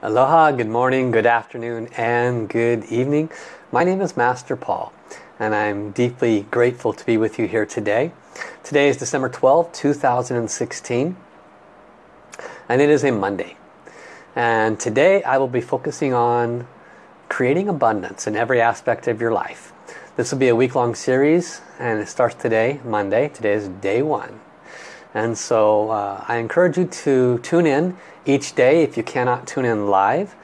Aloha, good morning, good afternoon, and good evening. My name is Master Paul, and I'm deeply grateful to be with you here today. Today is December 12, 2016, and it is a Monday. And today I will be focusing on creating abundance in every aspect of your life. This will be a week-long series, and it starts today, Monday. Today is day one. And so uh, I encourage you to tune in each day. If you cannot tune in live,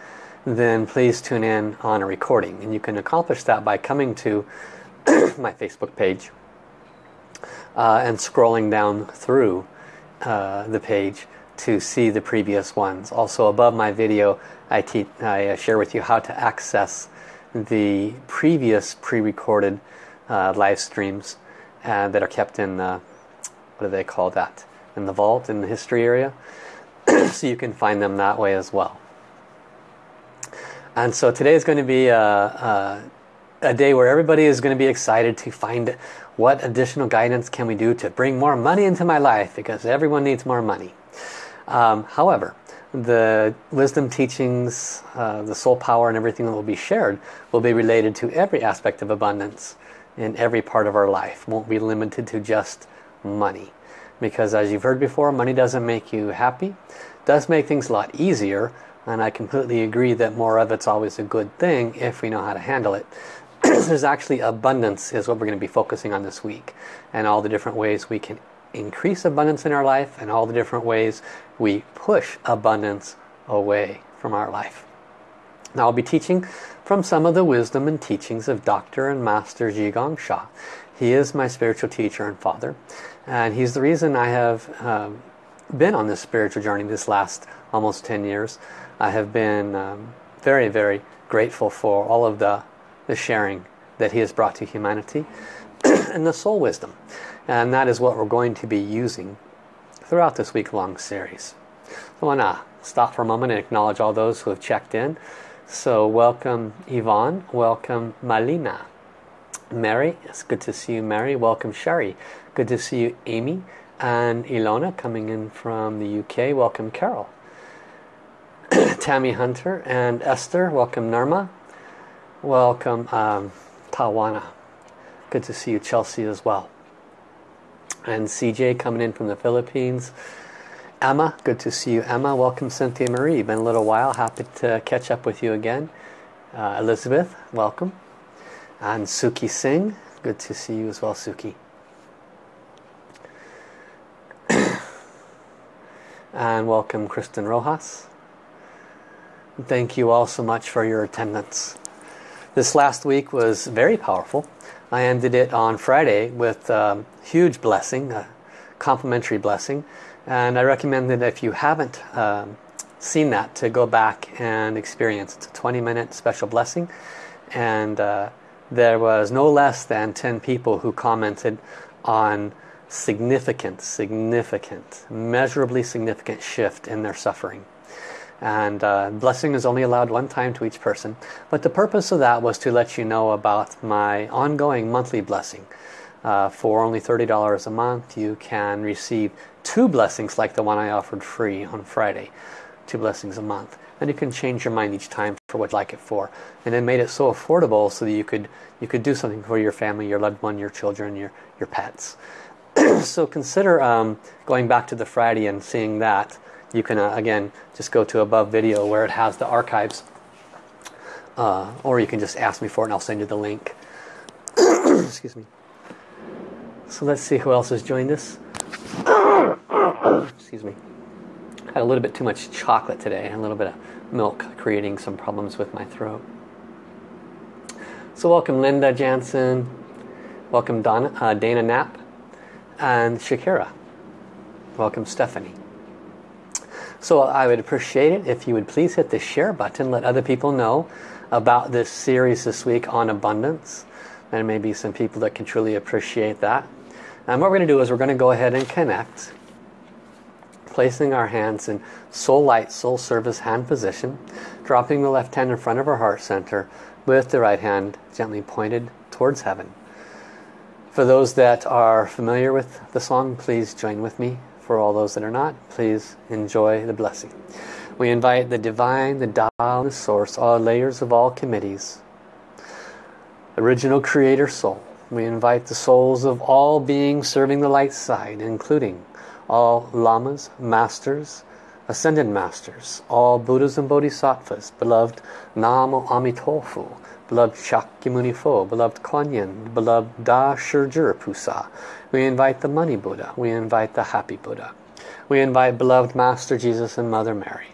then please tune in on a recording. And you can accomplish that by coming to my Facebook page uh, and scrolling down through uh, the page to see the previous ones. Also above my video, I, I uh, share with you how to access the previous pre-recorded uh, live streams uh, that are kept in, what do they call that, in the vault, in the history area. so you can find them that way as well. And so today is going to be a, a, a, day where everybody is going to be excited to find what additional guidance can we do to bring more money into my life because everyone needs more money. Um, however, the wisdom teachings, uh, the soul power and everything that will be shared will be related to every aspect of abundance in every part of our life. Won't be limited to just money because as you've heard before money doesn't make you happy does make things a lot easier and I completely agree that more of it's always a good thing if we know how to handle it there's actually abundance is what we're going to be focusing on this week and all the different ways we can increase abundance in our life and all the different ways we push abundance away from our life now I'll be teaching from some of the wisdom and teachings of Dr. and Master Zhi Gang Sha he is my spiritual teacher and father and he's the reason I have um, been on this spiritual journey this last almost 10 years. I have been um, very, very grateful for all of the, the sharing that he has brought to humanity and the soul wisdom. And that is what we're going to be using throughout this week-long series. So I want to stop for a moment and acknowledge all those who have checked in. So welcome Yvonne, welcome Malina, Mary, it's good to see you Mary, welcome Sherry, Good to see you, Amy. And Ilona coming in from the UK. Welcome, Carol. Tammy Hunter and Esther. Welcome, Narma. Welcome, um, Tawana. Good to see you, Chelsea, as well. And CJ coming in from the Philippines. Emma, good to see you, Emma. Welcome, Cynthia Marie. Been a little while. Happy to catch up with you again. Uh, Elizabeth, welcome. And Suki Singh, good to see you as well, Suki. and welcome Kristen Rojas. Thank you all so much for your attendance. This last week was very powerful. I ended it on Friday with a huge blessing, a complimentary blessing. And I recommend that if you haven't um, seen that to go back and experience. It's a 20 minute special blessing. And uh, there was no less than 10 people who commented on significant, significant, measurably significant shift in their suffering. And uh, blessing is only allowed one time to each person. But the purpose of that was to let you know about my ongoing monthly blessing. Uh, for only $30 a month, you can receive two blessings like the one I offered free on Friday. Two blessings a month. And you can change your mind each time for what you like it for. And it made it so affordable so that you could you could do something for your family, your loved one, your children, your, your pets. so consider um, going back to the Friday and seeing that. You can, uh, again, just go to above video where it has the archives. Uh, or you can just ask me for it and I'll send you the link. Excuse me. So let's see who else has joined us. Excuse me. Had a little bit too much chocolate today and a little bit of milk creating some problems with my throat. So welcome Linda Jansen. Welcome Donna, uh, Dana Knapp and Shakira. Welcome Stephanie. So I would appreciate it if you would please hit the share button, let other people know about this series this week on abundance. There may be some people that can truly appreciate that. And what we're going to do is we're going to go ahead and connect, placing our hands in soul light, soul service hand position, dropping the left hand in front of our heart center with the right hand gently pointed towards heaven. For those that are familiar with the song, please join with me. For all those that are not, please enjoy the blessing. We invite the divine, the Tao, the source, all layers of all committees. Original creator soul. We invite the souls of all beings serving the light side, including all lamas, masters, ascended masters, all Buddhas and Bodhisattvas, beloved Namo Amitofu, beloved Shakyamuni Fo, beloved Kuan beloved Da Shizhi Pusa. We invite the Money Buddha. We invite the Happy Buddha. We invite beloved Master Jesus and Mother Mary.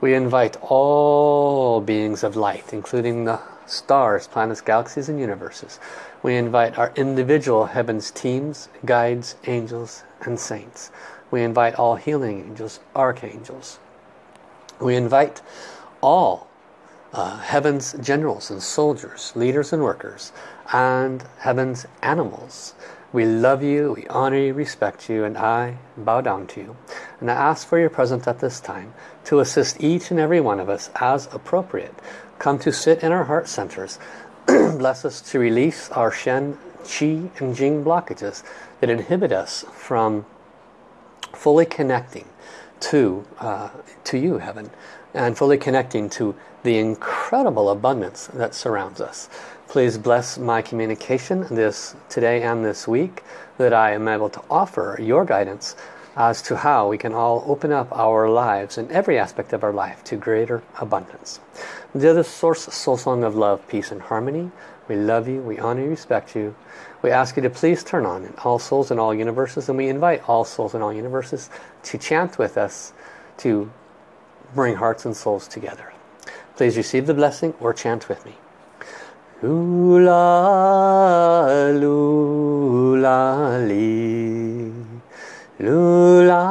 We invite all beings of light, including the stars, planets, galaxies, and universes. We invite our individual heavens teams, guides, angels, and saints. We invite all healing angels, archangels. We invite all uh, heaven's generals and soldiers, leaders and workers, and heaven's animals. We love you, we honor you, respect you, and I bow down to you. And I ask for your presence at this time to assist each and every one of us as appropriate. Come to sit in our heart centers. Bless us to release our Shen, Qi, and Jing blockages that inhibit us from fully connecting to, uh, to you, Heaven, and fully connecting to the incredible abundance that surrounds us. Please bless my communication this today and this week that I am able to offer your guidance as to how we can all open up our lives and every aspect of our life to greater abundance. The other source soul song of love, peace and harmony. We love you, we honor you, respect you. We ask you to please turn on all souls in all universes and we invite all souls in all universes to chant with us to bring hearts and souls together. Please receive the blessing or chant with me. Lula, lula, li. Lula,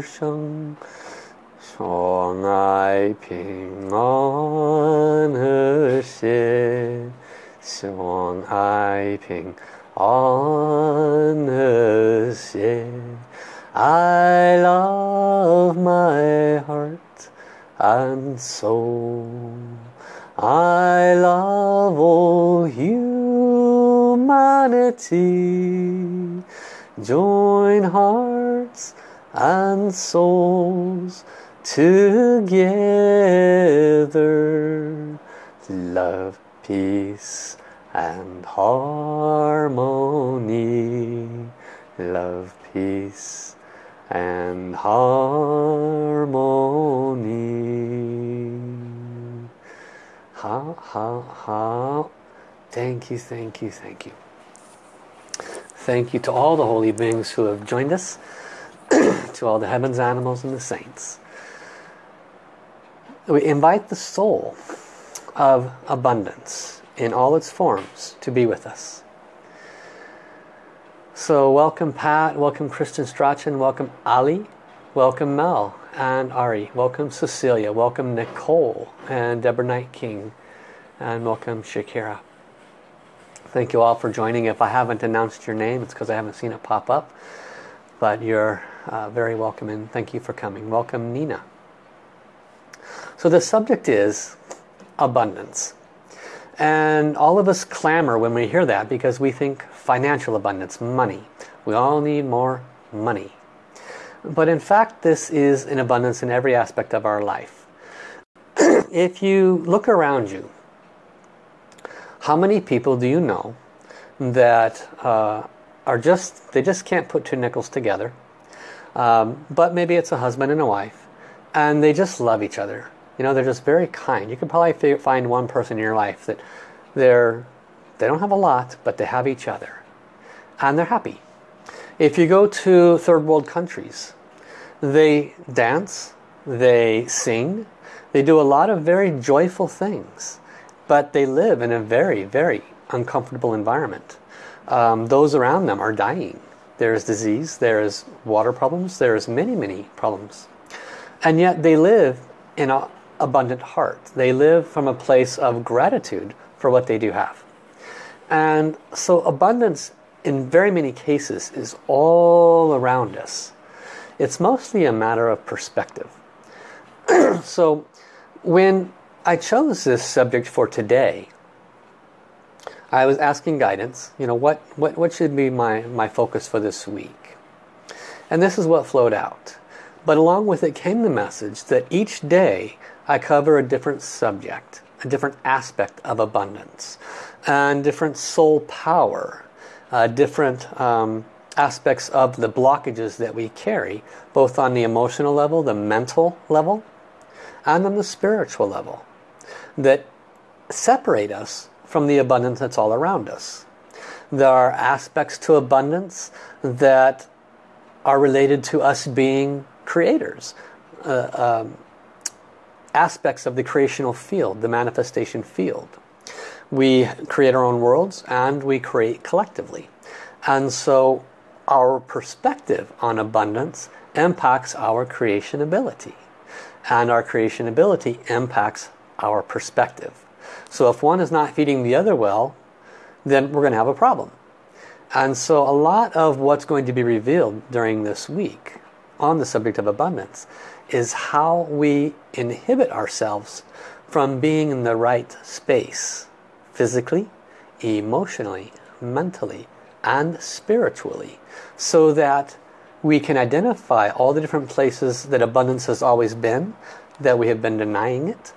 是生，相爱平安和谐，相爱平安和谐。I love my heart and soul. I love all humanity. Join hearts and souls together. Love, peace and harmony. Love, peace and harmony. Ha, ha, ha. Thank you, thank you, thank you. Thank you to all the holy beings who have joined us, to all the heavens, animals, and the saints. We invite the soul of abundance in all its forms to be with us. So welcome Pat, welcome Kristen Strachan, welcome Ali, welcome Mel and Ari, welcome Cecilia, welcome Nicole and Deborah Knight King, and welcome Shakira. Thank you all for joining. If I haven't announced your name, it's because I haven't seen it pop up. But you're uh, very welcome and thank you for coming. Welcome Nina. So the subject is abundance. And all of us clamor when we hear that because we think financial abundance, money. We all need more money. But in fact, this is an abundance in every aspect of our life. if you look around you, how many people do you know that uh, are just, they just can't put two nickels together. Um, but maybe it's a husband and a wife. And they just love each other. You know, they're just very kind. You can probably find one person in your life that they're, they don't have a lot, but they have each other. And they're happy. If you go to third world countries, they dance, they sing, they do a lot of very joyful things but they live in a very, very uncomfortable environment. Um, those around them are dying. There is disease, there is water problems, there is many, many problems. And yet they live in an abundant heart. They live from a place of gratitude for what they do have. And so abundance in very many cases is all around us. It's mostly a matter of perspective. so when I chose this subject for today, I was asking guidance, you know, what, what, what should be my, my focus for this week? And this is what flowed out. But along with it came the message that each day I cover a different subject, a different aspect of abundance, and different soul power, uh, different um, aspects of the blockages that we carry, both on the emotional level, the mental level, and on the spiritual level, that separate us from the abundance that's all around us. There are aspects to abundance that are related to us being creators. Uh, um, aspects of the creational field, the manifestation field. We create our own worlds and we create collectively. And so our perspective on abundance impacts our creation ability. And our creation ability impacts our perspective. So if one is not feeding the other well, then we're going to have a problem. And so a lot of what's going to be revealed during this week on the subject of abundance is how we inhibit ourselves from being in the right space physically, emotionally, mentally, and spiritually so that we can identify all the different places that abundance has always been, that we have been denying it,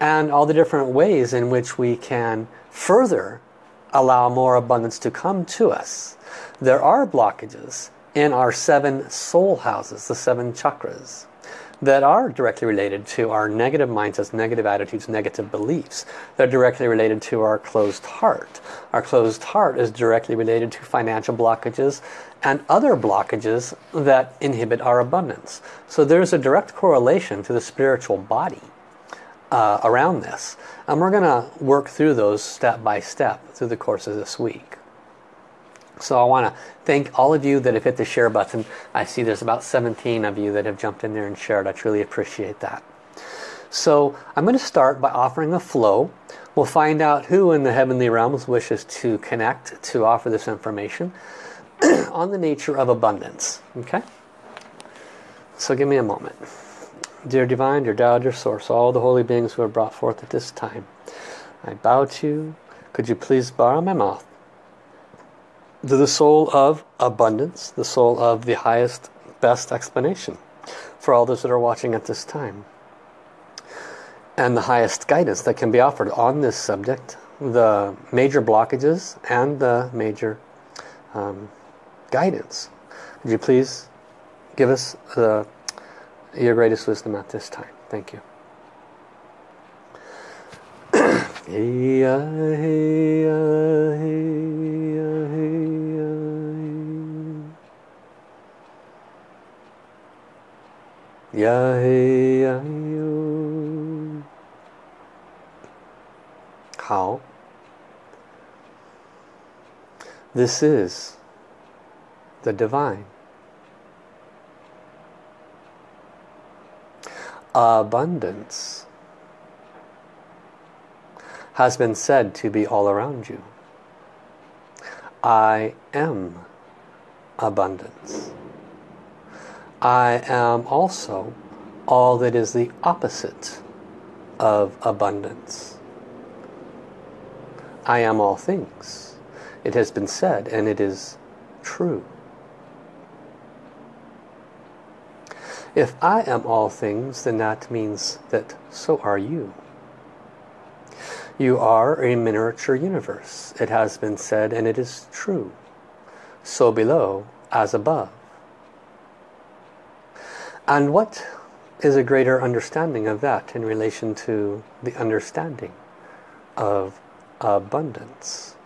and all the different ways in which we can further allow more abundance to come to us. There are blockages in our seven soul houses, the seven chakras, that are directly related to our negative mindsets, negative attitudes, negative beliefs. They're directly related to our closed heart. Our closed heart is directly related to financial blockages and other blockages that inhibit our abundance. So there's a direct correlation to the spiritual body uh, around this. And we're going to work through those step by step through the course of this week. So I want to thank all of you that have hit the share button. I see there's about 17 of you that have jumped in there and shared. I truly appreciate that. So I'm going to start by offering a flow. We'll find out who in the heavenly realms wishes to connect to offer this information on the nature of abundance. Okay? So give me a moment. Dear Divine, dear Tao, dear Source, all the holy beings who are brought forth at this time, I bow to you. Could you please borrow my mouth to the soul of abundance, the soul of the highest, best explanation for all those that are watching at this time. And the highest guidance that can be offered on this subject, the major blockages and the major um, guidance. Would you please give us the, your greatest wisdom at this time? Thank you. hey, uh, hey, uh, hey, uh, hey. Ya he ya 好. This is the divine. Abundance has been said to be all around you. I am abundance. I am also all that is the opposite of abundance. I am all things. It has been said and it is true. If I am all things, then that means that so are you. You are a miniature universe. It has been said and it is true. So below as above. And what is a greater understanding of that in relation to the understanding of abundance?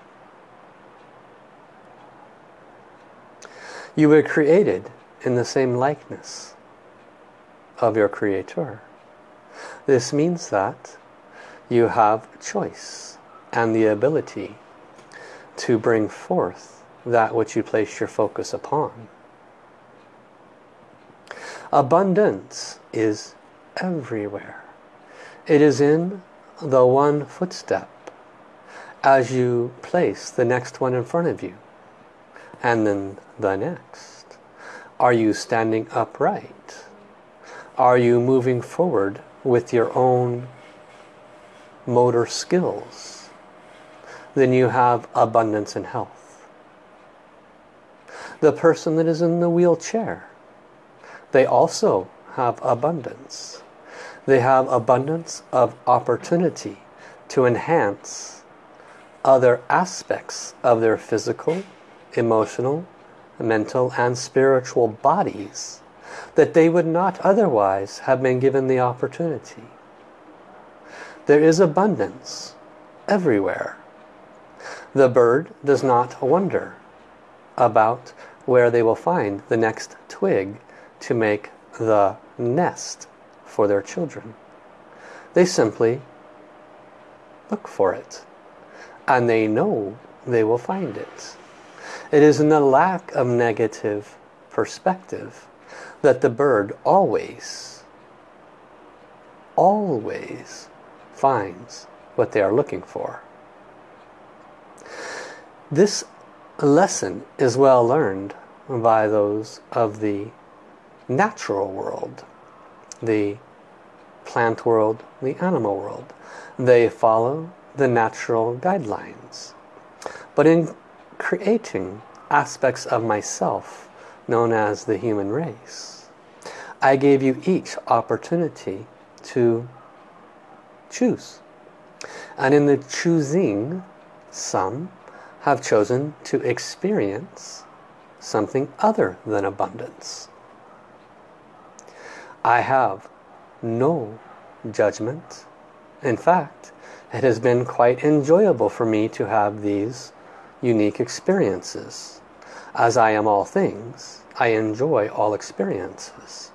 You were created in the same likeness of your Creator. This means that you have choice and the ability to bring forth that which you place your focus upon. Abundance is everywhere. It is in the one footstep as you place the next one in front of you and then the next. Are you standing upright? Are you moving forward with your own motor skills? Then you have abundance and health. The person that is in the wheelchair, they also have abundance. They have abundance of opportunity to enhance other aspects of their physical, emotional, mental and spiritual bodies that they would not otherwise have been given the opportunity. There is abundance everywhere. The bird does not wonder about where they will find the next twig to make the nest for their children. They simply look for it and they know they will find it. It is in the lack of negative perspective that the bird always, always finds what they are looking for. This lesson is well learned by those of the natural world, the plant world, the animal world. They follow the natural guidelines. But in creating aspects of myself known as the human race, I gave you each opportunity to choose. And in the choosing, some have chosen to experience something other than abundance. I have no judgment. In fact, it has been quite enjoyable for me to have these unique experiences. As I am all things, I enjoy all experiences.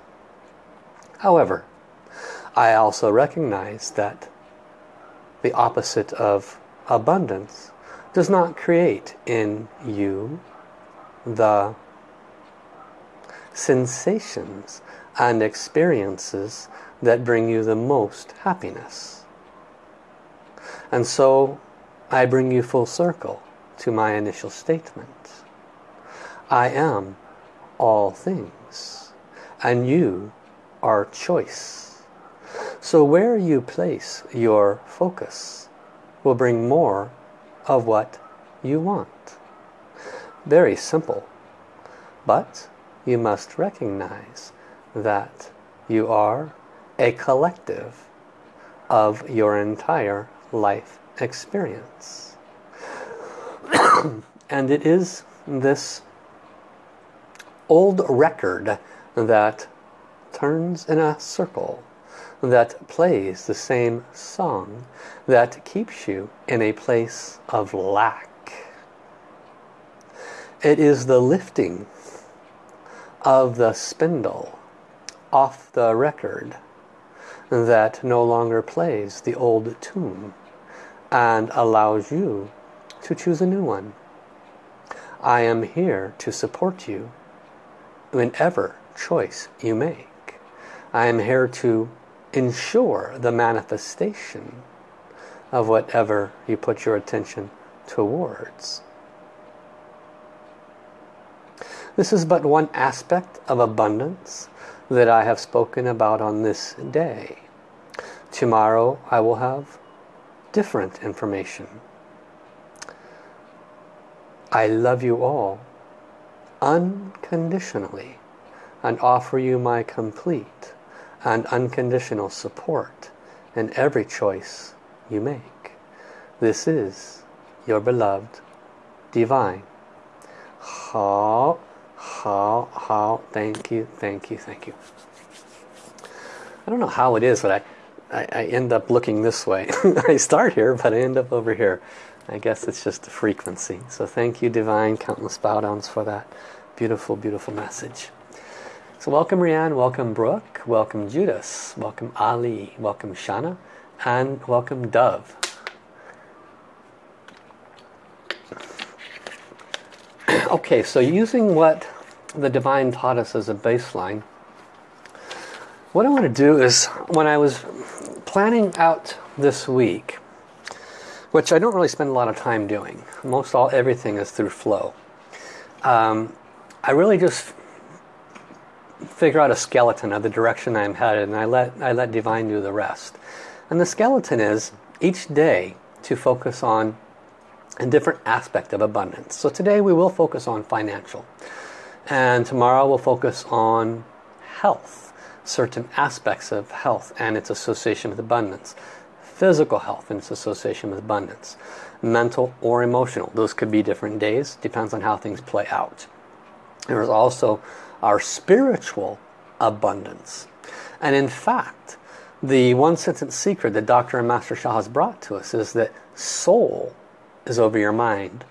However, I also recognize that the opposite of abundance does not create in you the sensations and experiences that bring you the most happiness. And so I bring you full circle to my initial statement. I am all things and you are choice. So where you place your focus will bring more of what you want. Very simple. But you must recognize that you are a collective of your entire life experience. and it is this old record that turns in a circle, that plays the same song, that keeps you in a place of lack. It is the lifting of the spindle off the record that no longer plays the old tune and allows you to choose a new one. I am here to support you whenever choice you make. I am here to ensure the manifestation of whatever you put your attention towards. This is but one aspect of abundance that I have spoken about on this day. Tomorrow I will have different information. I love you all unconditionally and offer you my complete and unconditional support in every choice you make. This is your beloved divine. How, how, how, thank you, thank you, thank you. I don't know how it is, but I, I, I end up looking this way. I start here, but I end up over here. I guess it's just the frequency. So thank you, Divine, countless bow downs for that beautiful, beautiful message. So welcome Rianne, welcome Brooke, welcome Judas, welcome Ali, welcome Shana, and welcome Dove. okay, so using what the Divine taught us as a baseline, what I want to do is, when I was planning out this week, which I don't really spend a lot of time doing, most all everything is through flow. Um, I really just figure out a skeleton of the direction I'm headed and I let, I let Divine do the rest. And the skeleton is each day to focus on a different aspect of abundance. So today we will focus on financial. And tomorrow we'll focus on health, certain aspects of health and its association with abundance. Physical health and its association with abundance. Mental or emotional. Those could be different days. Depends on how things play out. There is also our spiritual abundance. And in fact, the one sentence secret that Dr. and Master Sha has brought to us is that soul is over your mind.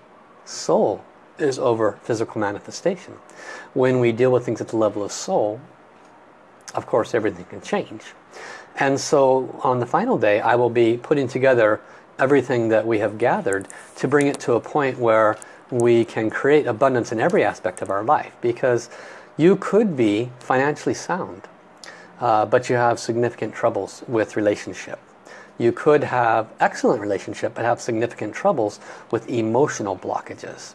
Soul is over physical manifestation. When we deal with things at the level of soul, of course everything can change. And so on the final day, I will be putting together everything that we have gathered to bring it to a point where we can create abundance in every aspect of our life. Because you could be financially sound, uh, but you have significant troubles with relationship. You could have excellent relationship, but have significant troubles with emotional blockages.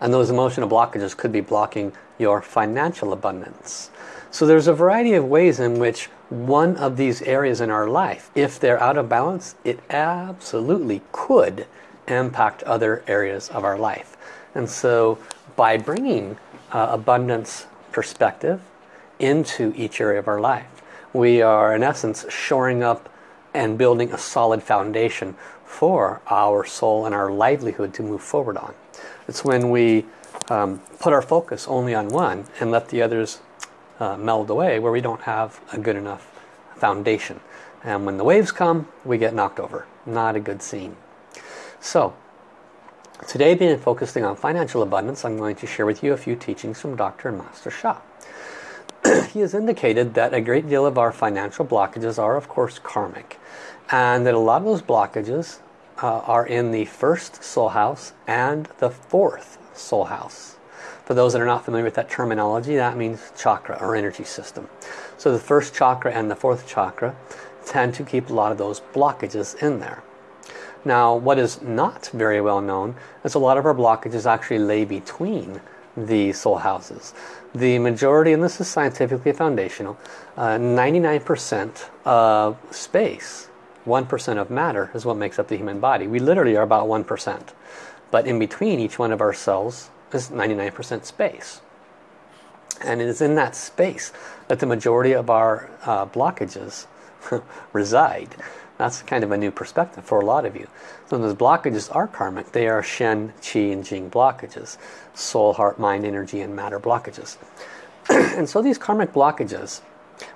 And those emotional blockages could be blocking your financial abundance. So there's a variety of ways in which one of these areas in our life, if they're out of balance, it absolutely could impact other areas of our life. And so by bringing uh, abundance perspective into each area of our life, we are in essence shoring up and building a solid foundation for our soul and our livelihood to move forward on. It's when we um, put our focus only on one and let the others uh, meld away where we don't have a good enough foundation. And when the waves come, we get knocked over. Not a good scene. So, today being focusing on financial abundance, I'm going to share with you a few teachings from Dr. Master Sha. he has indicated that a great deal of our financial blockages are of course karmic. And that a lot of those blockages uh, are in the first soul house and the fourth soul house. For those that are not familiar with that terminology, that means chakra or energy system. So the first chakra and the fourth chakra tend to keep a lot of those blockages in there. Now, what is not very well known is a lot of our blockages actually lay between the soul houses. The majority, and this is scientifically foundational, 99% uh, of space, 1% of matter is what makes up the human body. We literally are about 1%. But in between each one of our cells is 99% space. And it is in that space that the majority of our uh, blockages reside. That's kind of a new perspective for a lot of you. So those blockages are karmic. They are Shen, Qi, and Jing blockages. Soul, heart, mind, energy, and matter blockages. and so these karmic blockages,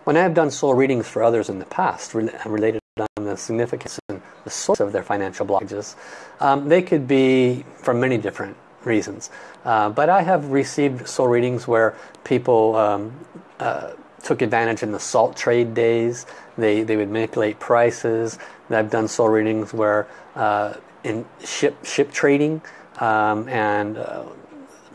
when I have done soul readings for others in the past, related on the significance and the source of their financial blockages, um, they could be from many different reasons. Uh, but I have received soul readings where people um, uh, took advantage in the salt trade days. They, they would manipulate prices. I've done soul readings where uh, in ship, ship trading um, and uh,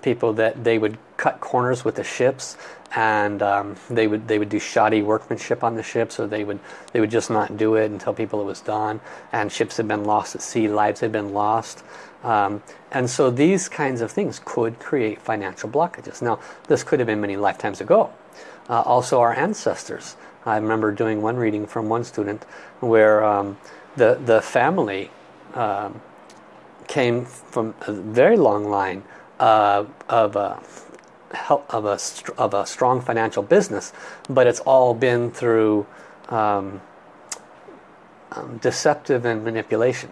people that they would cut corners with the ships and um, they would they would do shoddy workmanship on the ships or they would they would just not do it tell people it was done and ships had been lost at sea lives had been lost um, and so these kinds of things could create financial blockages now this could have been many lifetimes ago uh, also our ancestors I remember doing one reading from one student where um, the the family um, came from a very long line uh, of uh, of a, of a strong financial business, but it's all been through um, um, deceptive and manipulation.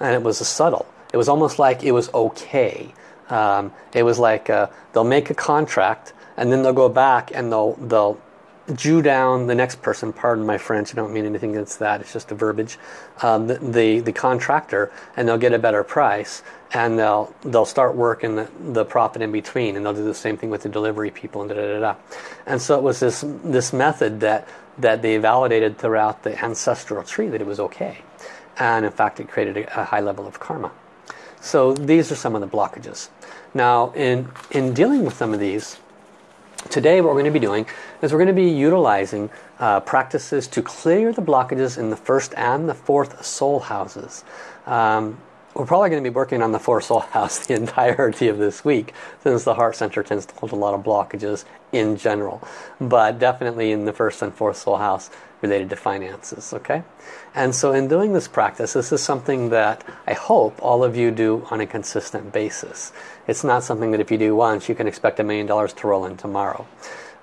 And it was a subtle. It was almost like it was okay. Um, it was like uh, they'll make a contract and then they'll go back and they'll they'll Jew down the next person, pardon my French, I don't mean anything against that, it's just a verbiage, um, the, the, the, contractor, and they'll get a better price, and they'll they'll start working the, the profit in between, and they'll do the same thing with the delivery people, and da da da da. And so it was this, this method that that they validated throughout the ancestral tree that it was okay. And in fact, it created a, a high level of karma. So these are some of the blockages. Now, in, in dealing with some of these, today what we're going to be doing is we're going to be utilizing uh, practices to clear the blockages in the first and the fourth soul houses. Um, we're probably going to be working on the fourth soul house the entirety of this week since the heart center tends to hold a lot of blockages in general. But definitely in the first and fourth soul house related to finances, okay? And so in doing this practice, this is something that I hope all of you do on a consistent basis. It's not something that if you do once, you can expect a million dollars to roll in tomorrow.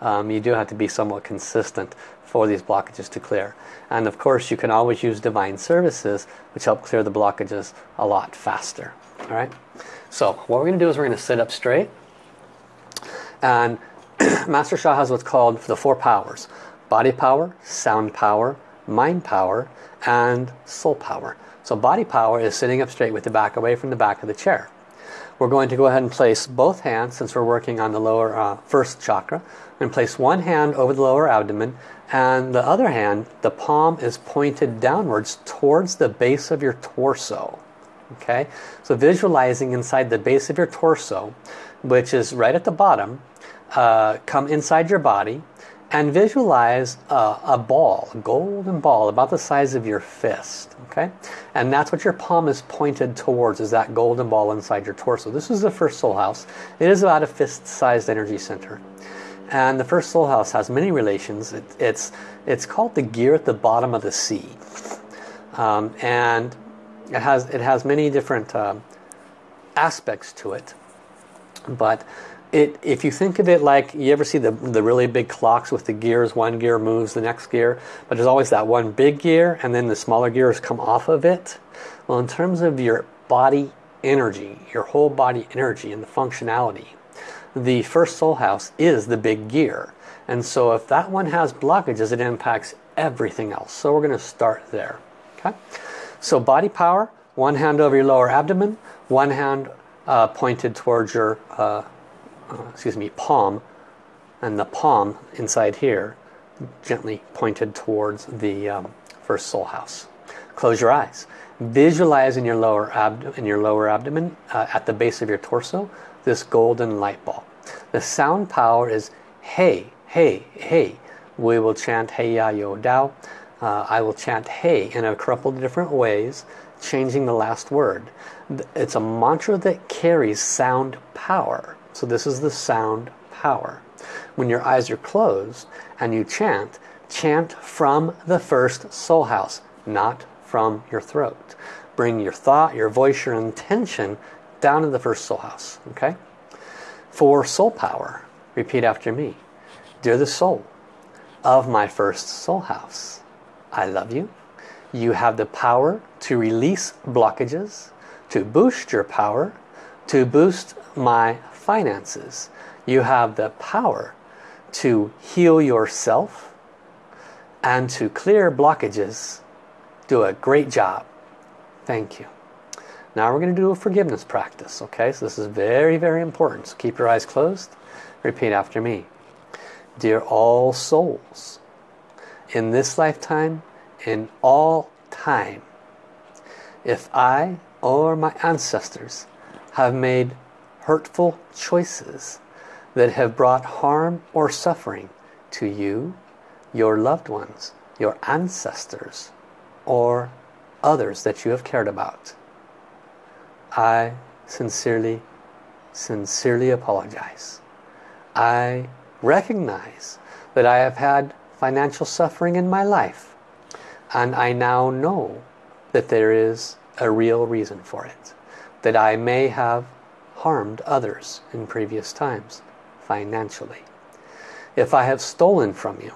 Um, you do have to be somewhat consistent for these blockages to clear. And of course, you can always use divine services, which help clear the blockages a lot faster. All right. So what we're to do is we're going to sit up straight. And Master Sha has what's called the four powers. Body power, sound power, mind power, and soul power. So body power is sitting up straight with the back away from the back of the chair. We're going to go ahead and place both hands, since we're working on the lower uh, first chakra, and place one hand over the lower abdomen, and the other hand, the palm is pointed downwards towards the base of your torso. Okay, so visualizing inside the base of your torso, which is right at the bottom, uh, come inside your body, and visualize a, a, ball, a golden ball about the size of your fist. Okay, and that's what your palm is pointed towards is that golden ball inside your torso. This is the first soul house. It is about a fist-sized energy center. And the first soul house has many relations. It, it's, it's called the gear at the bottom of the sea. Um, and it has, it has many different uh, aspects to it. But it, if you think of it like, you ever see the, the really big clocks with the gears, one gear moves the next gear, but there's always that one big gear and then the smaller gears come off of it. Well, in terms of your body energy, your whole body energy and the functionality, the first soul house is the big gear. And so if that one has blockages, it impacts everything else. So we're going to start there. Okay. So body power, one hand over your lower abdomen, one hand uh, pointed towards your, uh, excuse me, palm, and the palm inside here gently pointed towards the um, first soul house. Close your eyes. Visualize in your lower, abd in your lower abdomen, uh, at the base of your torso, this golden light ball. The sound power is hey, hey, hey. We will chant hey ya yo dao. Uh, I will chant hey in a couple of different ways, changing the last word. It's a mantra that carries sound power. So this is the sound power. When your eyes are closed and you chant, chant from the first soul house, not from your throat. Bring your thought, your voice, your intention down to the first soul house. Okay? For soul power, repeat after me. Dear the soul of my first soul house, I love you. You have the power to release blockages, to boost your power, to boost my finances. You have the power to heal yourself and to clear blockages. Do a great job. Thank you. Now we're going to do a forgiveness practice, okay? So this is very, very important. So keep your eyes closed. Repeat after me. Dear all souls, in this lifetime, in all time, if I or my ancestors have made hurtful choices that have brought harm or suffering to you, your loved ones, your ancestors, or others that you have cared about, I sincerely, sincerely apologize. I recognize that I have had financial suffering in my life and I now know that there is a real reason for it. That I may have harmed others in previous times financially. If I have stolen from you,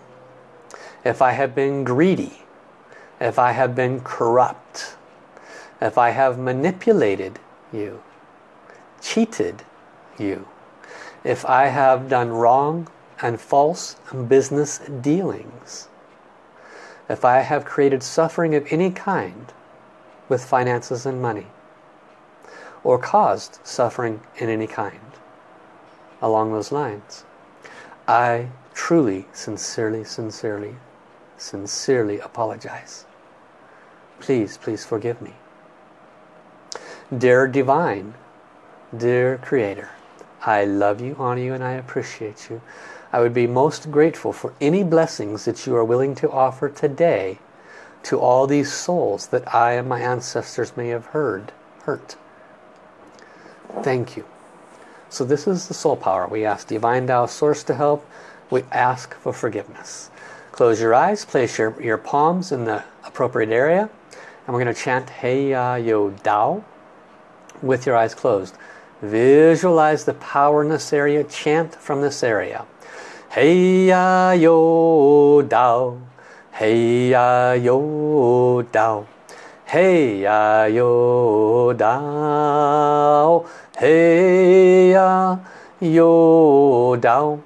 if I have been greedy, if I have been corrupt, if I have manipulated you, cheated you, if I have done wrong and false business dealings, if I have created suffering of any kind with finances and money, or caused suffering in any kind along those lines, I truly, sincerely, sincerely sincerely apologize. Please, please forgive me. Dear Divine, dear Creator, I love you, honor you, and I appreciate you. I would be most grateful for any blessings that you are willing to offer today to all these souls that I and my ancestors may have heard, hurt. Thank you. So this is the soul power. We ask Divine Tao Source to help. We ask for forgiveness. Close your eyes, place your, your palms in the appropriate area, and we're going to chant Hey Ya Yo Dao with your eyes closed. Visualize the power in this area, chant from this area. Hey Ya Yo Dao, Hey Ya Yo Dao, Hey Ya Yo Dao, Hey Ya Yo Dao,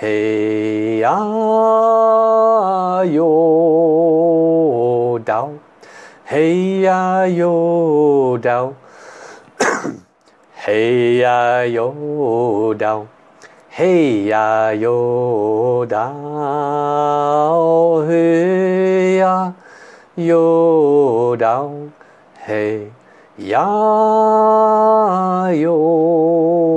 Hey Ya Yo Dao, Hey Ya Yo Dao, Hey Ya Yo Dao, Hey Ya Yo Dao, Hey Ya Yo Dao, Hey Ya Yo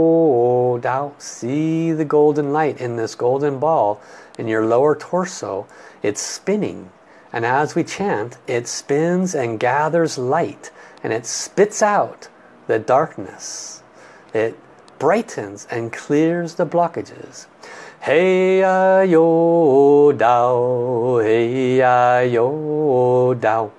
Dao. See the golden light in this golden ball in your lower torso. It's spinning. And as we chant, it spins and gathers light. And it spits out the darkness. It brightens and clears the blockages. 嘿呀哟道，嘿呀哟道，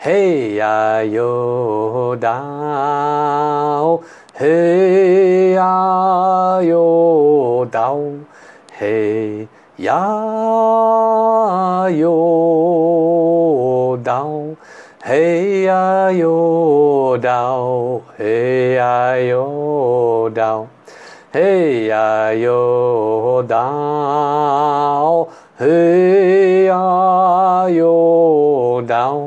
嘿呀哟道，嘿呀哟道，嘿呀哟道，嘿呀哟道，嘿呀哟道。嘿呀哟道，嘿呀哟道，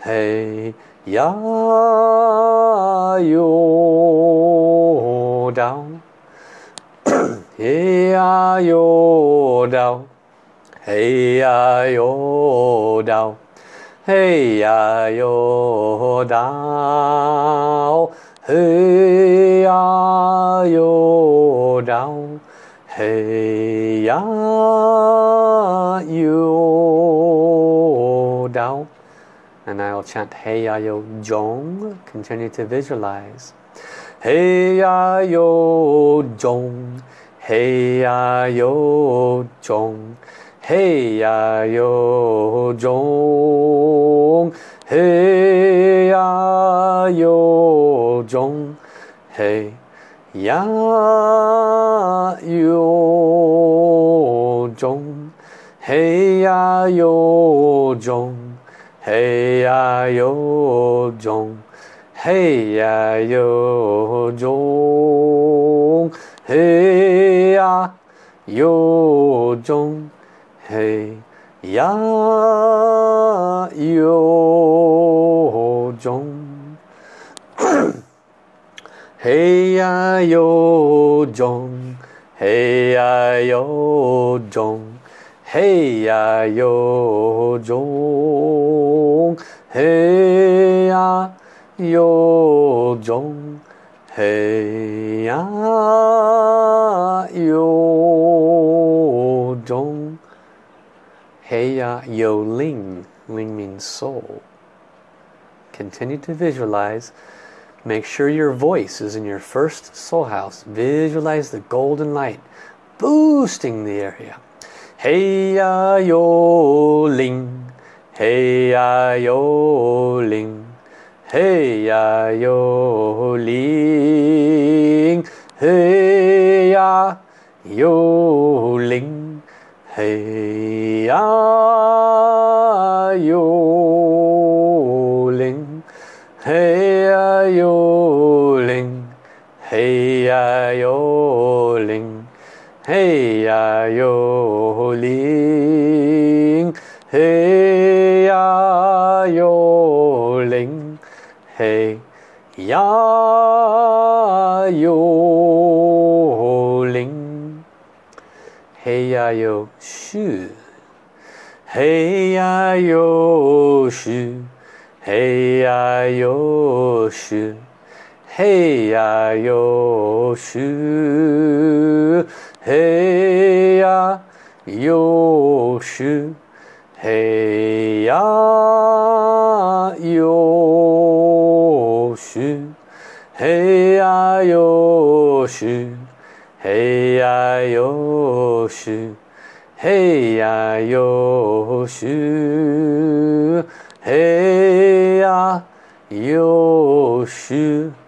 嘿呀哟道，嘿呀哟道，嘿呀哟道，嘿呀哟道，嘿呀。Hey Ya Yo and I will chant Hey Ya Yo Jong. Continue to visualize. Hey Ya Yo Jong. Hey Ya Yo Jong. Hey Ya Yo Jong. Hey Ya Yo Jong. Hey 呀哟中，嘿呀哟中，嘿呀哟中，嘿呀哟中，嘿呀哟中，嘿呀哟中。Hey ya yo jong, hey yo jong. Hey yo jong, hey yo jong, hey yo jong, hey yo ling. Ling means soul. Continue to visualize. Make sure your voice is in your first soul house. Visualize the golden light boosting the area. Hey ya yo ling, hey ya yo ling, hey ya yo ling, hey ya yo ling, hey ya 有灵，嘿呀有灵，嘿呀有灵，嘿呀有树，嘿呀有树，嘿呀有树，嘿呀有树。嘿呀哟嗬嘿呀哟嗬嘿呀哟嗬嘿呀哟嗬嘿呀哟嗬嘿呀哟嗬嘿呀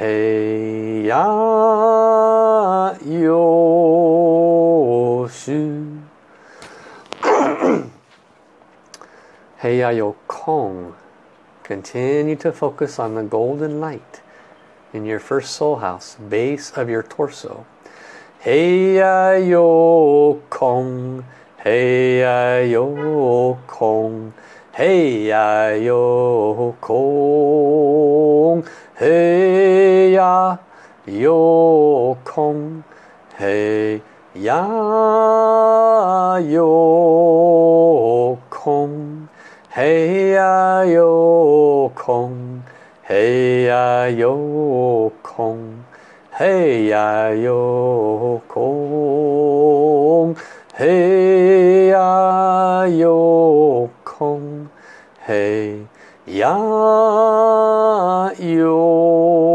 嘿呀哟嘘。hey ya yo kong. Continue to focus on the golden light in your first soul house, base of your torso. Hey ya yo kong, hey ya yo kong, hey ya yo kong, hey ya 有空，嘿呀有空，嘿呀有空，嘿呀有空，嘿呀有空，嘿呀有空，嘿呀有。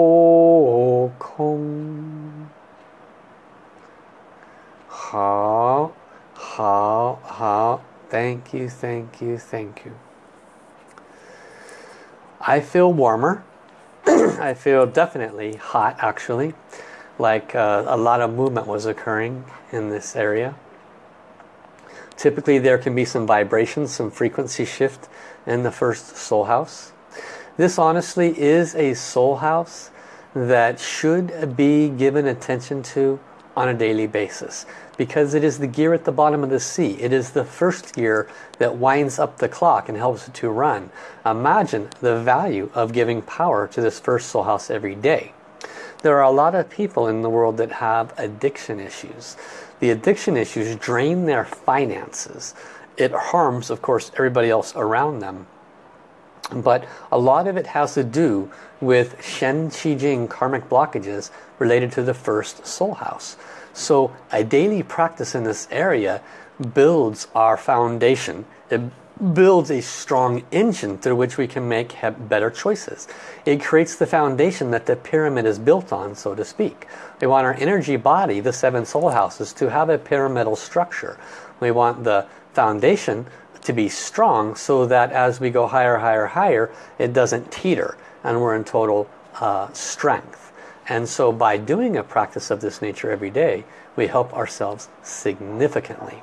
Thank you, thank you, thank you. I feel warmer. I feel definitely hot actually like uh, a lot of movement was occurring in this area typically there can be some vibrations, some frequency shift in the first soul house this honestly is a soul house that should be given attention to on a daily basis because it is the gear at the bottom of the sea. It is the first gear that winds up the clock and helps it to run. Imagine the value of giving power to this first soul house every day. There are a lot of people in the world that have addiction issues. The addiction issues drain their finances. It harms, of course, everybody else around them. But a lot of it has to do with Shen Qi Jing karmic blockages related to the first soul house. So a daily practice in this area builds our foundation. It builds a strong engine through which we can make better choices. It creates the foundation that the pyramid is built on, so to speak. We want our energy body, the seven soul houses, to have a pyramidal structure. We want the foundation to be strong so that as we go higher, higher, higher, it doesn't teeter and we're in total uh, strength. And so by doing a practice of this nature every day, we help ourselves significantly.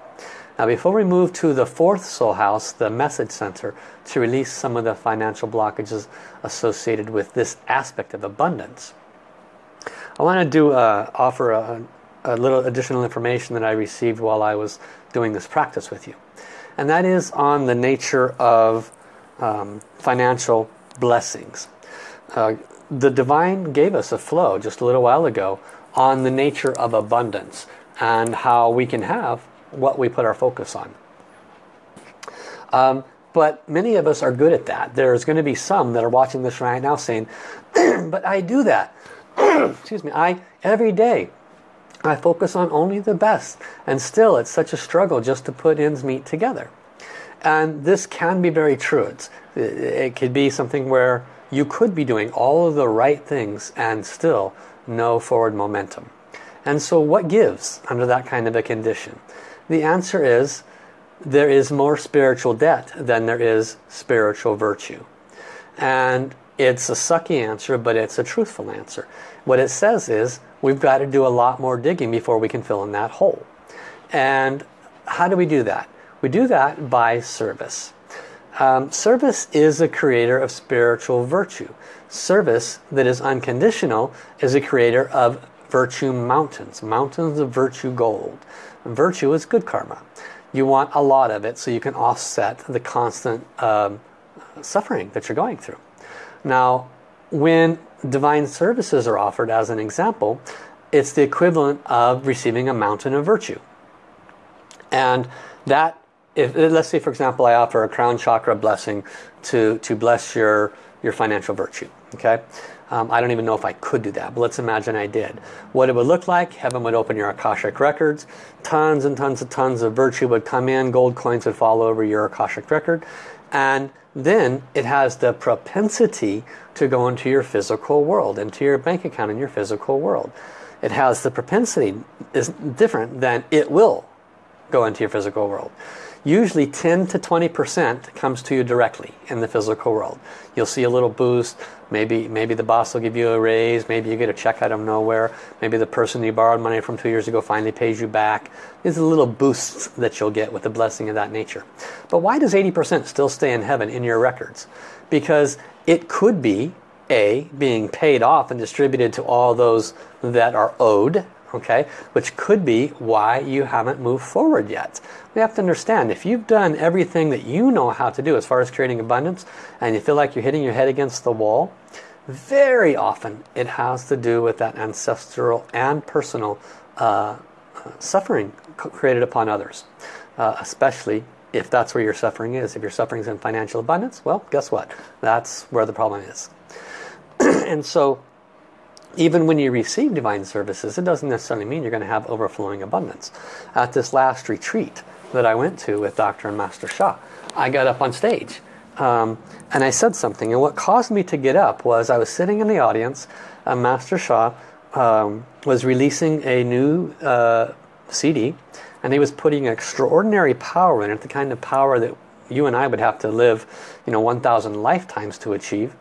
Now before we move to the fourth soul house, the message center, to release some of the financial blockages associated with this aspect of abundance, I want to do uh, offer a, a little additional information that I received while I was doing this practice with you. And that is on the nature of um, financial blessings. Uh, the divine gave us a flow just a little while ago on the nature of abundance and how we can have what we put our focus on. Um, but many of us are good at that. There's going to be some that are watching this right now saying, but I do that. Excuse me. I every day I focus on only the best and still it's such a struggle just to put ends meet together. And this can be very true. It's, it could be something where you could be doing all of the right things and still no forward momentum. And so what gives under that kind of a condition? The answer is there is more spiritual debt than there is spiritual virtue. And it's a sucky answer, but it's a truthful answer. What it says is we've got to do a lot more digging before we can fill in that hole. And how do we do that? We do that by service. Um, service is a creator of spiritual virtue. Service that is unconditional is a creator of virtue mountains, mountains of virtue gold. Virtue is good karma. You want a lot of it so you can offset the constant um, suffering that you're going through. Now, when divine services are offered as an example, it's the equivalent of receiving a mountain of virtue. And that if let's say for example I offer a crown chakra blessing to to bless your your financial virtue okay? Um, I don't even know if I could do that but let's imagine I did. What it would look like heaven would open your Akashic records. Tons and tons and tons of virtue would come in. Gold coins would fall over your Akashic record. And then it has the propensity to go into your physical world into your bank account in your physical world. It has the propensity is different than it will go into your physical world usually 10 to 20% comes to you directly in the physical world. You'll see a little boost. Maybe, maybe the boss will give you a raise. Maybe you get a check out of nowhere. Maybe the person you borrowed money from two years ago finally pays you back. These are little boosts that you'll get with a blessing of that nature. But why does 80% still stay in heaven in your records? Because it could be A, being paid off and distributed to all those that are owed okay which could be why you haven't moved forward yet. We have to understand if you've done everything that you know how to do as far as creating abundance and you feel like you're hitting your head against the wall very often it has to do with that ancestral and personal uh, suffering created upon others uh, especially if that's where your suffering is. If your suffering is in financial abundance well guess what? That's where the problem is. And so even when you receive divine services, it doesn't necessarily mean you're going to have overflowing abundance. At this last retreat that I went to with Dr. and Master Sha, I got up on stage um, and I said something. And what caused me to get up was I was sitting in the audience and Master Sha um, was releasing a new uh, CD and he was putting extraordinary power in it, the kind of power that you and I would have to live, you know, 1,000 lifetimes to achieve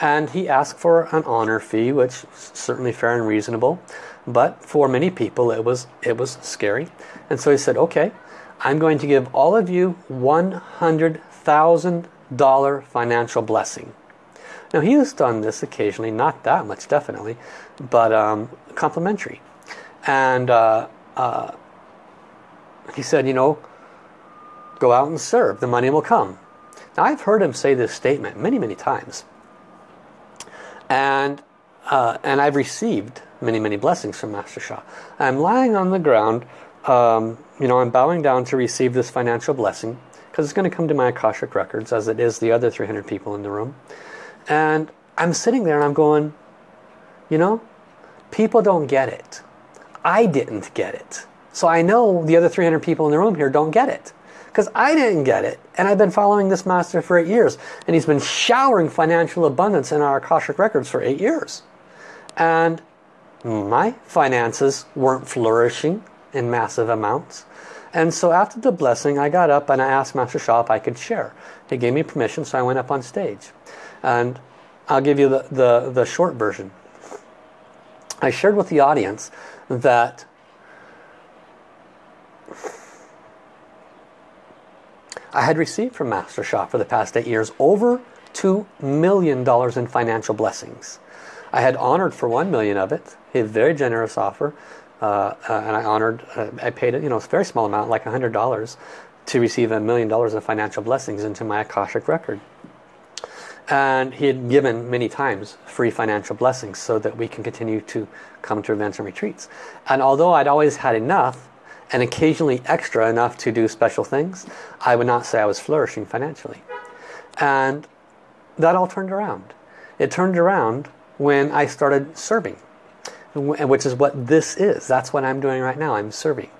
and he asked for an honor fee which certainly fair and reasonable. But for many people it was it was scary. And so he said okay I'm going to give all of you $100,000 financial blessing. Now he has done this occasionally not that much definitely but um, complimentary. And uh, uh, he said you know go out and serve. The money will come. Now I've heard him say this statement many many times and uh, and I've received many many blessings from Master Sha. I'm lying on the ground, um, you know, I'm bowing down to receive this financial blessing because it's going to come to my Akashic records as it is the other 300 people in the room. And I'm sitting there and I'm going, you know, people don't get it. I didn't get it. So I know the other 300 people in the room here don't get it because I didn't get it. And I've been following this master for eight years. And he's been showering financial abundance in our Akashic records for eight years. And my finances weren't flourishing in massive amounts. And so after the blessing, I got up and I asked Master Sha if I could share. He gave me permission, so I went up on stage. And I'll give you the, the, the short version. I shared with the audience that I had received from Master Sha for the past eight years over $2 million in financial blessings. I had honored for 1 million of it. A very generous offer. Uh, uh, and I honored, uh, I paid, you know, a very small amount, like $100 to receive a million dollars of financial blessings into my Akashic record. And he had given many times free financial blessings so that we can continue to come to events and retreats. And although I'd always had enough, and occasionally extra enough to do special things, I would not say I was flourishing financially. And that all turned around. It turned around when I started serving, which is what this is. That's what I'm doing right now. I'm serving.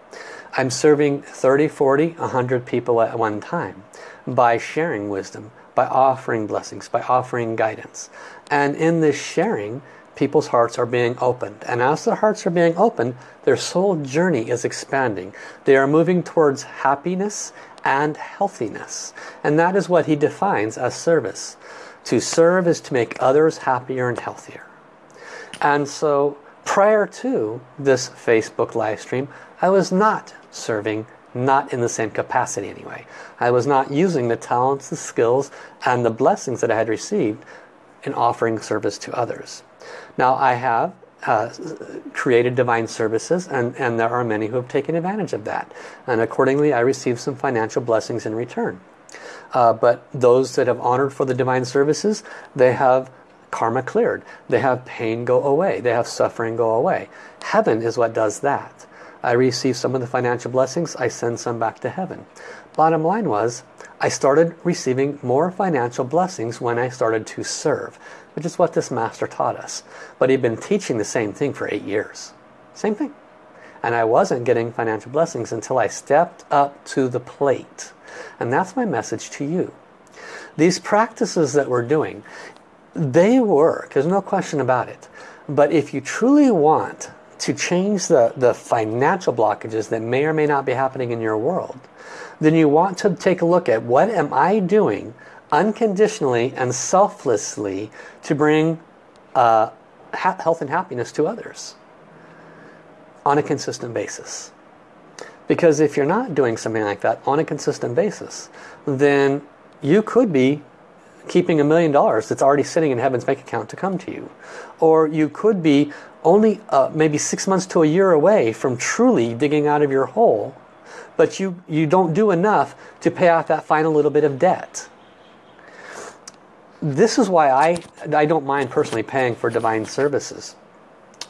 I'm serving 30, 40, 100 people at one time by sharing wisdom, by offering blessings, by offering guidance. And in this sharing, people's hearts are being opened. And as their hearts are being opened, their soul journey is expanding. They are moving towards happiness and healthiness. And that is what he defines as service. To serve is to make others happier and healthier. And so prior to this Facebook live stream, I was not serving, not in the same capacity anyway. I was not using the talents, the skills, and the blessings that I had received in offering service to others. Now I have uh, created divine services and, and there are many who have taken advantage of that. And accordingly I receive some financial blessings in return. Uh, but those that have honored for the divine services, they have karma cleared. They have pain go away. They have suffering go away. Heaven is what does that. I receive some of the financial blessings, I send some back to heaven. Bottom line was, I started receiving more financial blessings when I started to serve, which is what this master taught us. But he'd been teaching the same thing for eight years. Same thing. And I wasn't getting financial blessings until I stepped up to the plate. And that's my message to you. These practices that we're doing, they work. There's no question about it. But if you truly want to change the, the financial blockages that may or may not be happening in your world, then you want to take a look at what am I doing unconditionally and selflessly to bring uh, health and happiness to others on a consistent basis. Because if you're not doing something like that on a consistent basis, then you could be keeping a million dollars that's already sitting in heaven's bank account to come to you. Or you could be only uh, maybe six months to a year away from truly digging out of your hole, but you, you don't do enough to pay off that final little bit of debt. This is why I, I don't mind personally paying for divine services.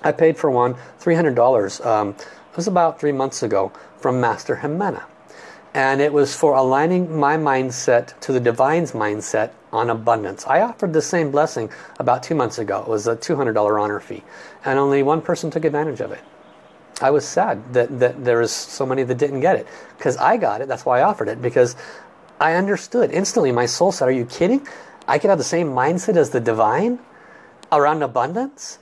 I paid for one $300. Um, it was about three months ago from Master Jimena. And it was for aligning my mindset to the Divine's mindset on abundance. I offered the same blessing about two months ago. It was a $200 honor fee. And only one person took advantage of it. I was sad that, that there was so many that didn't get it. Because I got it. That's why I offered it. Because I understood instantly. My soul said, are you kidding? I could have the same mindset as the Divine around abundance?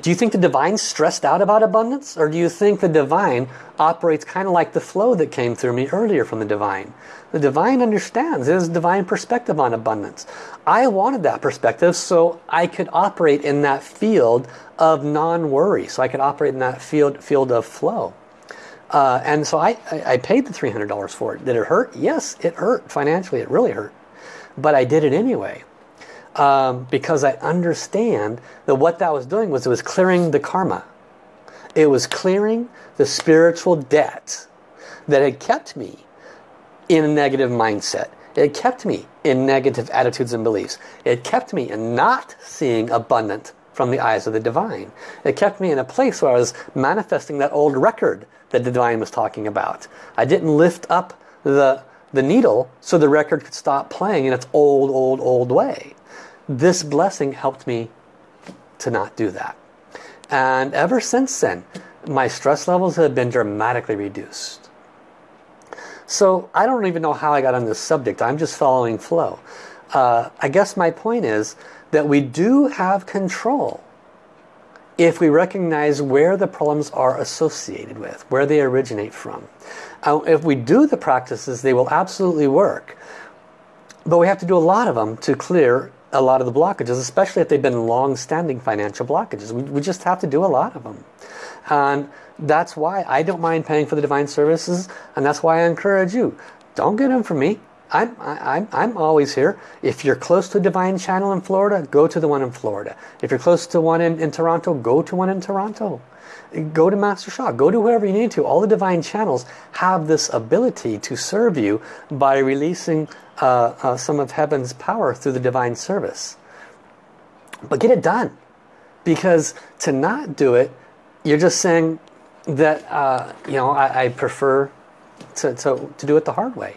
do you think the divine stressed out about abundance? Or do you think the divine operates kind of like the flow that came through me earlier from the divine? The divine understands his divine perspective on abundance. I wanted that perspective so I could operate in that field of non-worry. So I could operate in that field, field of flow. Uh, and so I, I paid the $300 for it. Did it hurt? Yes, it hurt. Financially, it really hurt. But I did it anyway um, because I understand that what that was doing was it was clearing the karma. It was clearing the spiritual debt that had kept me in a negative mindset. It kept me in negative attitudes and beliefs. It kept me in not seeing abundant from the eyes of the divine. It kept me in a place where I was manifesting that old record that the divine was talking about. I didn't lift up the, the needle so the record could stop playing in its old, old, old way this blessing helped me to not do that. And ever since then, my stress levels have been dramatically reduced. So I don't even know how I got on this subject. I'm just following flow. Uh, I guess my point is that we do have control if we recognize where the problems are associated with, where they originate from. Uh, if we do the practices, they will absolutely work. But we have to do a lot of them to clear a lot of the blockages, especially if they've been long-standing financial blockages. We, we just have to do a lot of them. And that's why I don't mind paying for the divine services, and that's why I encourage you. Don't get them from me. I'm, I'm, I'm always here. If you're close to a divine channel in Florida, go to the one in Florida. If you're close to one in, in Toronto, go to one in Toronto. Go to Master Sha. Go to whoever you need to. All the divine channels have this ability to serve you by releasing uh, uh, some of heaven's power through the divine service. But get it done. Because to not do it, you're just saying that, uh, you know, I, I prefer to, to, to do it the hard way.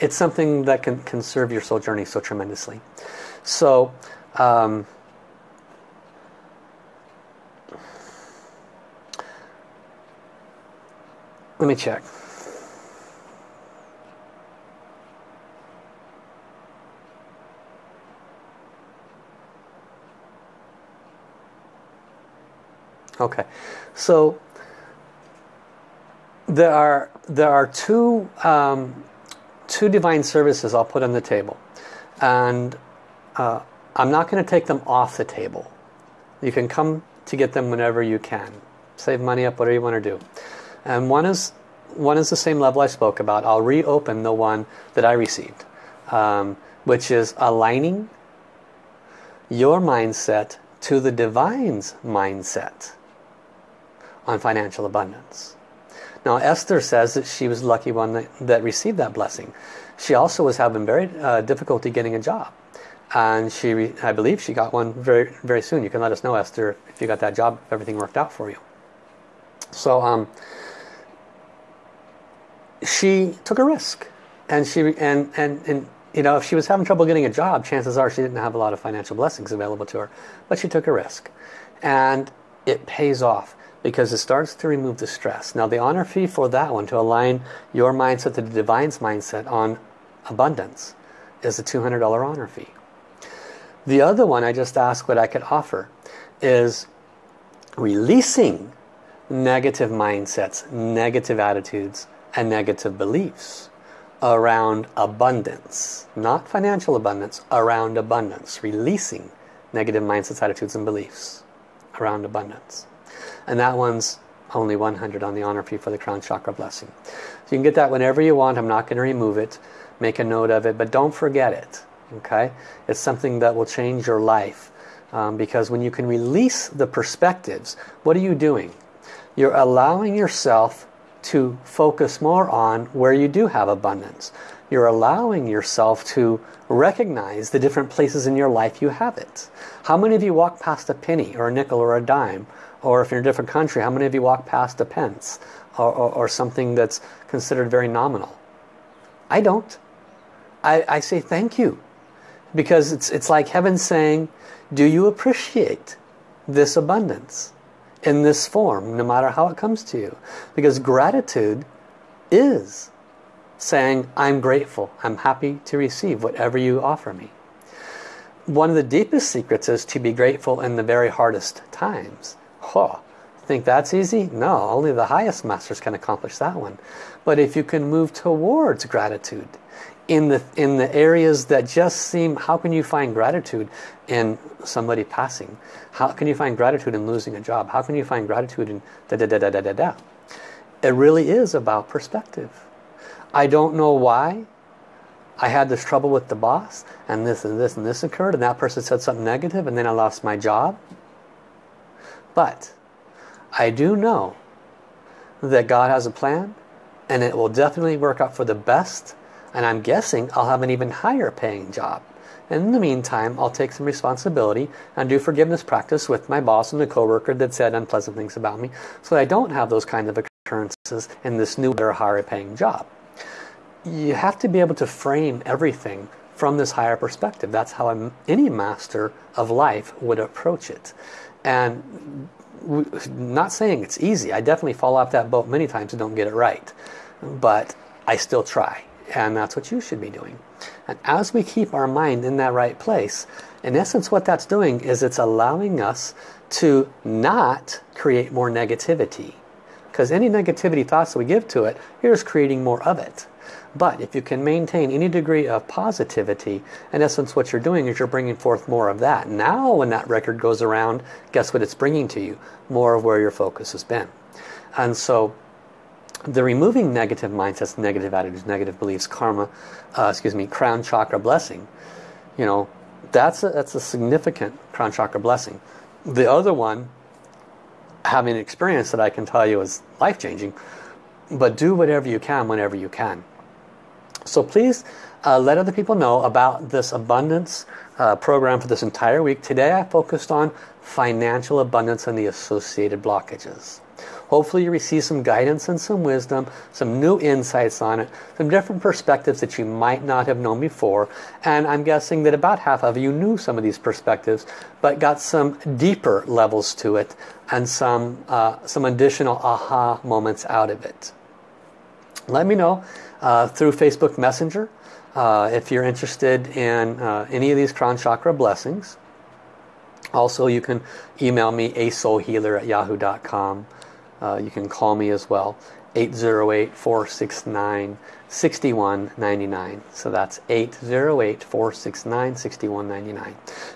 It's something that can, can serve your soul journey so tremendously. So, um, let me check. Okay, so there are there are two um, two divine services I'll put on the table, and uh, I'm not going to take them off the table. You can come to get them whenever you can. Save money up, whatever you want to do. And one is one is the same level I spoke about. I'll reopen the one that I received, um, which is aligning your mindset to the divine's mindset on financial abundance. Now Esther says that she was lucky one that, that received that blessing. She also was having very uh, difficulty getting a job. And she, I believe she got one very, very soon. You can let us know, Esther, if you got that job, if everything worked out for you. So, um, she took a risk. And she and, and, and you know, if she was having trouble getting a job, chances are she didn't have a lot of financial blessings available to her. But she took a risk. And it pays off because it starts to remove the stress. Now the honor fee for that one, to align your mindset to the Divine's mindset on abundance, is a $200 honor fee. The other one I just asked what I could offer is releasing negative mindsets, negative attitudes, and negative beliefs around abundance. Not financial abundance, around abundance. Releasing negative mindsets, attitudes, and beliefs around abundance. And that one's only 100 on the honor fee for the crown chakra blessing. So you can get that whenever you want. I'm not going to remove it. Make a note of it, but don't forget it. Okay? It's something that will change your life. Um, because when you can release the perspectives, what are you doing? You're allowing yourself to focus more on where you do have abundance. You're allowing yourself to recognize the different places in your life you have it. How many of you walk past a penny or a nickel or a dime? Or if you're in a different country, how many of you walk past a pence or, or, or something that's considered very nominal? I don't. I, I say thank you. Because it's, it's like heaven saying, do you appreciate this abundance in this form, no matter how it comes to you? Because gratitude is saying, I'm grateful, I'm happy to receive whatever you offer me. One of the deepest secrets is to be grateful in the very hardest times. Oh, think that's easy? No, only the highest masters can accomplish that one. But if you can move towards gratitude in the in the areas that just seem how can you find gratitude in somebody passing? How can you find gratitude in losing a job? How can you find gratitude in da da da da da da da? It really is about perspective. I don't know why I had this trouble with the boss and this and this and this occurred and that person said something negative and then I lost my job. But I do know that God has a plan and it will definitely work out for the best and I'm guessing I'll have an even higher paying job. And in the meantime, I'll take some responsibility and do forgiveness practice with my boss and the coworker that said unpleasant things about me so that I don't have those kind of occurrences in this new or higher paying job. You have to be able to frame everything from this higher perspective. That's how any master of life would approach it. And not saying it's easy. I definitely fall off that boat many times and don't get it right. But I still try. And that's what you should be doing. And as we keep our mind in that right place, in essence what that's doing is it's allowing us to not create more negativity. Because any negativity thoughts that we give to it, you're just creating more of it. But if you can maintain any degree of positivity, in essence what you're doing is you're bringing forth more of that. Now when that record goes around, guess what it's bringing to you? More of where your focus has been. And so the removing negative mindsets, negative attitudes, negative beliefs, karma, uh, excuse me, crown chakra blessing, you know, that's a, that's a significant crown chakra blessing. The other one, having an experience that I can tell you is life-changing, but do whatever you can whenever you can. So please uh, let other people know about this abundance uh, program for this entire week. Today I focused on financial abundance and the associated blockages. Hopefully you receive some guidance and some wisdom, some new insights on it, some different perspectives that you might not have known before. And I'm guessing that about half of you knew some of these perspectives, but got some deeper levels to it and some, uh, some additional aha moments out of it. Let me know uh, through Facebook Messenger uh, if you're interested in uh, any of these crown chakra blessings. Also, you can email me asoulhealer at yahoo.com. Uh, you can call me as well. 808-469-6199. So that's 808-469-6199.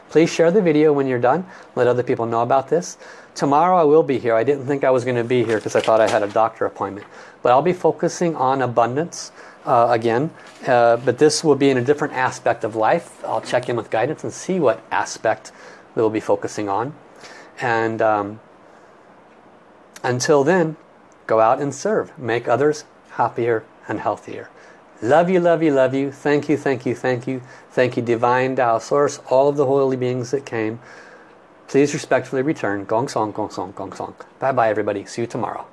Please share the video when you're done. Let other people know about this. Tomorrow I will be here. I didn't think I was going to be here because I thought I had a doctor appointment. But I'll be focusing on abundance uh, again. Uh, but this will be in a different aspect of life. I'll check in with guidance and see what aspect we'll be focusing on. And um, until then, go out and serve. Make others happier and healthier. Love you, love you, love you. Thank you, thank you, thank you. Thank you, Divine Tao Source, all of the holy beings that came. Please respectfully return. Gong Song, Gong Song, Gong Song. Bye-bye, everybody. See you tomorrow.